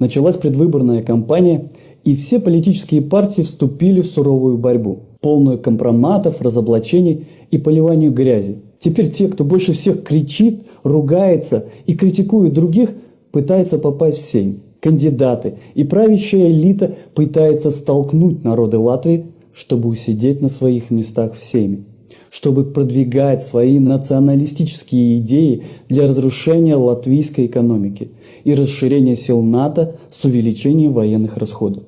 Началась предвыборная кампания, и все политические партии вступили в суровую борьбу, полную компроматов, разоблачений и поливанию грязи. Теперь те, кто больше всех кричит, ругается и критикует других, пытаются попасть в Сейм. Кандидаты и правящая элита пытается столкнуть народы Латвии, чтобы усидеть на своих местах в Сейме чтобы продвигать свои националистические идеи для разрушения латвийской экономики и расширения сил НАТО с увеличением военных расходов.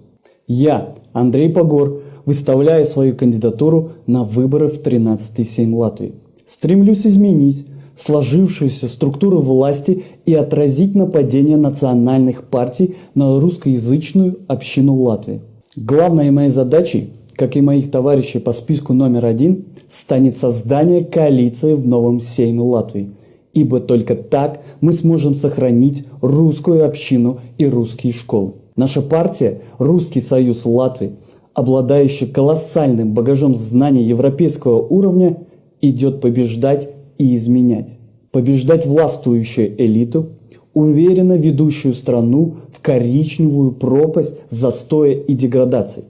Я, Андрей Погор, выставляю свою кандидатуру на выборы в 13-й Сейм Латвии. Стремлюсь изменить сложившуюся структуру власти и отразить нападение национальных партий на русскоязычную общину Латвии. Главной моей задачей как и моих товарищей по списку номер один, станет создание коалиции в новом Сейме Латвии. Ибо только так мы сможем сохранить русскую общину и русские школы. Наша партия «Русский союз Латвии», обладающая колоссальным багажом знаний европейского уровня, идет побеждать и изменять. Побеждать властвующую элиту, уверенно ведущую страну в коричневую пропасть застоя и деградации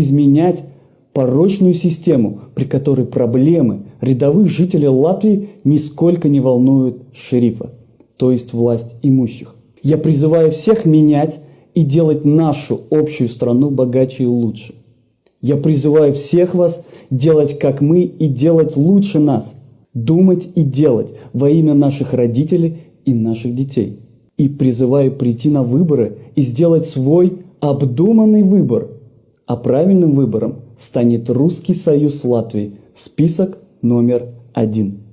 изменять порочную систему, при которой проблемы рядовых жителей Латвии нисколько не волнуют шерифа, то есть власть имущих. Я призываю всех менять и делать нашу общую страну богаче и лучше. Я призываю всех вас делать как мы и делать лучше нас, думать и делать во имя наших родителей и наших детей. И призываю прийти на выборы и сделать свой обдуманный выбор – а правильным выбором станет Русский союз Латвии, список номер один.